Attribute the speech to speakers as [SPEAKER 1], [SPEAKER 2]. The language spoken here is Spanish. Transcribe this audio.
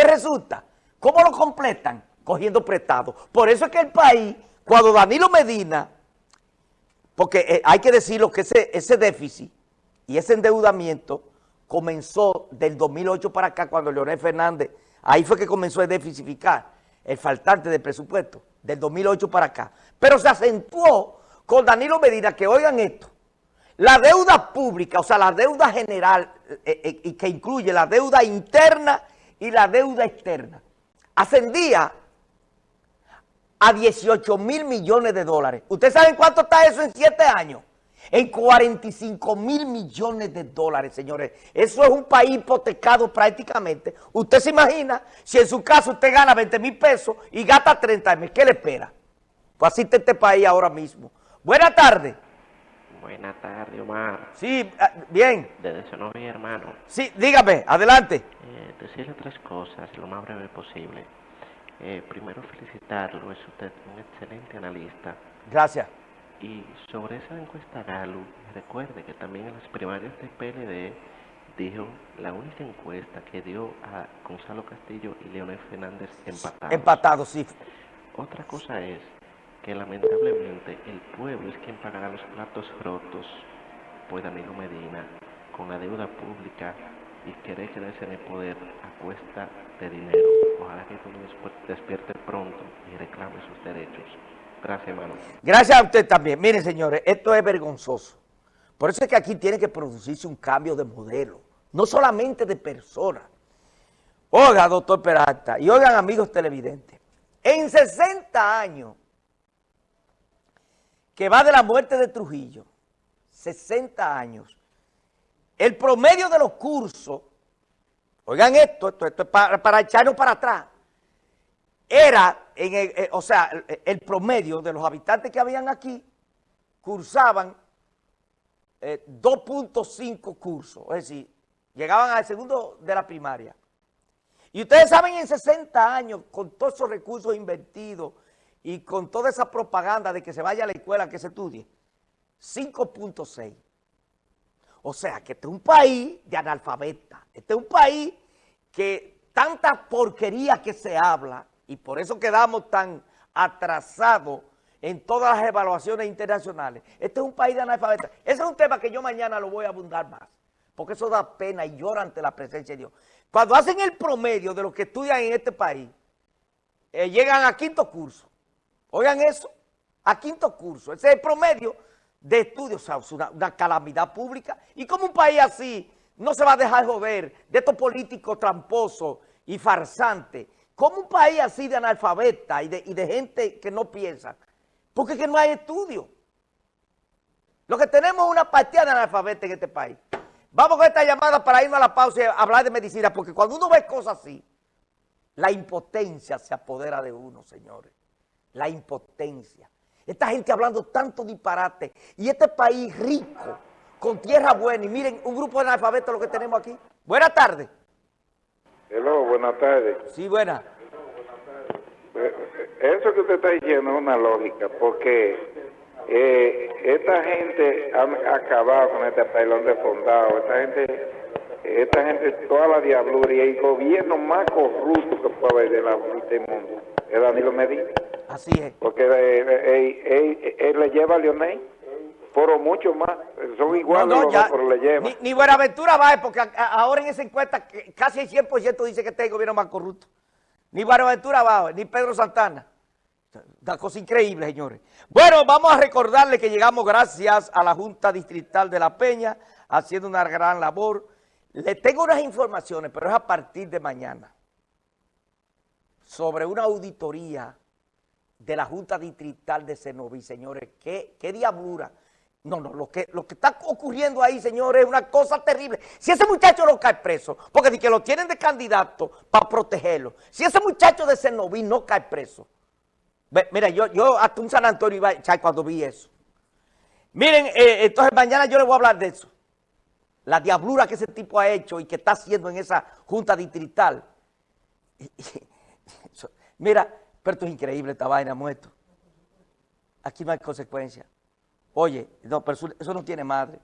[SPEAKER 1] ¿Qué resulta? ¿Cómo lo completan? Cogiendo prestado. Por eso es que el país, cuando Danilo Medina, porque eh, hay que decirlo que ese, ese déficit y ese endeudamiento comenzó del 2008 para acá, cuando Leonel Fernández, ahí fue que comenzó a deficificar el faltante de presupuesto, del 2008 para acá. Pero se acentuó con Danilo Medina, que oigan esto, la deuda pública, o sea, la deuda general, eh, eh, que incluye la deuda interna y la deuda externa, ascendía a 18 mil millones de dólares. ¿Ustedes saben cuánto está eso en siete años? En 45 mil millones de dólares, señores. Eso es un país hipotecado prácticamente. Usted se imagina si en su caso usted gana 20 mil pesos y gasta 30 mil, ¿qué le espera? Pues así está este país ahora mismo. Buenas tardes.
[SPEAKER 2] Buenas tardes, Omar.
[SPEAKER 1] Sí, ah, bien.
[SPEAKER 2] Desde vi, hermano.
[SPEAKER 1] Sí, dígame, adelante.
[SPEAKER 2] Eh, decirle tres cosas, lo más breve posible. Eh, primero felicitarlo, es usted un excelente analista.
[SPEAKER 1] Gracias.
[SPEAKER 2] Y sobre esa encuesta Galo, recuerde que también en las primarias del PLD dijo la única encuesta que dio a Gonzalo Castillo y Leonel Fernández empatados.
[SPEAKER 1] Empatados, sí.
[SPEAKER 2] Otra cosa es que lamentablemente el pueblo es quien pagará los platos rotos por Danilo Medina con la deuda pública y querer quedarse en el poder a cuesta de dinero. Ojalá que todo despierte pronto y reclame sus derechos. Gracias, hermano.
[SPEAKER 1] Gracias a usted también. Miren, señores, esto es vergonzoso. Por eso es que aquí tiene que producirse un cambio de modelo, no solamente de personas. Oiga, doctor Peralta, y oigan, amigos televidentes, en 60 años que va de la muerte de Trujillo, 60 años, el promedio de los cursos, oigan esto, esto, esto es para, echarnos para atrás, era, en el, eh, o sea, el, promedio de los habitantes que habían aquí, cursaban 2.5 eh, cursos, es decir, llegaban al segundo de la primaria. Y ustedes saben en 60 años, con todos esos recursos invertidos, y con toda esa propaganda de que se vaya a la escuela, que se estudie, 5.6. O sea, que este es un país de analfabeta. Este es un país que tanta porquería que se habla, y por eso quedamos tan atrasados en todas las evaluaciones internacionales. Este es un país de analfabeta. Ese es un tema que yo mañana lo voy a abundar más, porque eso da pena y llora ante la presencia de Dios. Cuando hacen el promedio de los que estudian en este país, eh, llegan a quinto curso. Oigan eso, a quinto curso. Ese es el promedio de estudios, o sea, una, calamidad pública. ¿Y como un país así no se va a dejar joder de estos políticos tramposos y farsantes? ¿Cómo un país así de analfabeta y de, gente que no piensa? Porque es que no hay estudio. Lo que tenemos es una partida de analfabetas en este país. Vamos con esta llamada para irnos a la pausa y hablar de medicina, porque cuando uno ve cosas así, la impotencia se apodera de uno, señores la impotencia. Esta gente hablando tanto disparate y este país rico, con tierra buena. Y miren, un grupo de analfabetos lo que tenemos aquí. Buenas tardes.
[SPEAKER 3] Hello, buenas tardes.
[SPEAKER 1] Sí, buenas.
[SPEAKER 3] Eh, eso que usted está diciendo es una lógica, porque eh, esta gente ha acabado con este país, de fundado. Esta gente, esta gente, toda la diabluría y el gobierno más corrupto que puede haber de la, del mundo es Danilo Medina.
[SPEAKER 1] Así es.
[SPEAKER 3] Porque eh, eh, eh, él, le lleva a Leonel, pero mucho más. Son iguales
[SPEAKER 1] no, pero le lleva. Ni, ni Buenaventura va, porque ahora en esa encuesta casi el 100% dice que este es el gobierno más corrupto. Ni Buenaventura va, ni Pedro Santana. Una cosa increíble, señores. Bueno, vamos a recordarle que llegamos gracias a la Junta Distrital de La Peña, haciendo una gran labor. Le tengo unas informaciones, pero es a partir de mañana, sobre una auditoría de la Junta Distrital de Senoví, señores. ¿Qué, qué diablura? No, no, lo que, lo que está ocurriendo ahí, señores, es una cosa terrible. Si ese muchacho no cae preso, porque que lo tienen de candidato para protegerlo, si ese muchacho de Senoví no cae preso, mira, yo, yo hasta un San Antonio iba a echar cuando vi eso. Miren, eh, entonces mañana yo les voy a hablar de eso. La diablura que ese tipo ha hecho y que está haciendo en esa Junta Distrital. Mira, pero esto es increíble, esta vaina muerto. Aquí no hay consecuencia. Oye, no, pero eso, no tiene madre.